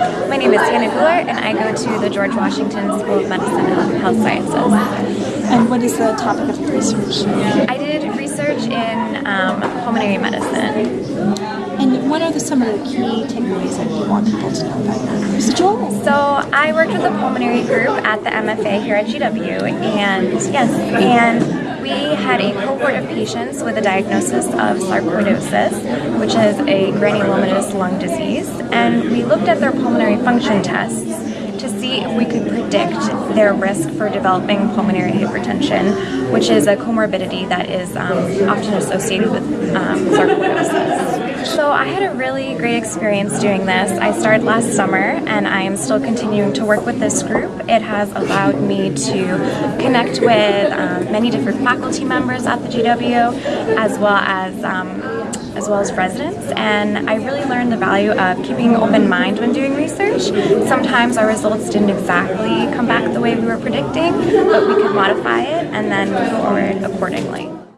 My name is Hannah Goulart and I go to the George Washington School of Medicine and Health Sciences. And what is the topic of your research? I did research in um, pulmonary medicine. And what are the, some of the key takeaways that you want people to know about your research? So I worked with a pulmonary group at the MFA here at GW and yes, and we had a cohort of patients with a diagnosis of sarcoidosis, which is a granulomatous lung disease, and we looked at their pulmonary function tests to see if we could predict their risk for developing pulmonary hypertension, which is a comorbidity that is um, often associated with um, sarcoidosis. I had a really great experience doing this. I started last summer and I am still continuing to work with this group. It has allowed me to connect with um, many different faculty members at the GW as well as um, as well as residents and I really learned the value of keeping an open mind when doing research. Sometimes our results didn't exactly come back the way we were predicting, but we could modify it and then move forward accordingly.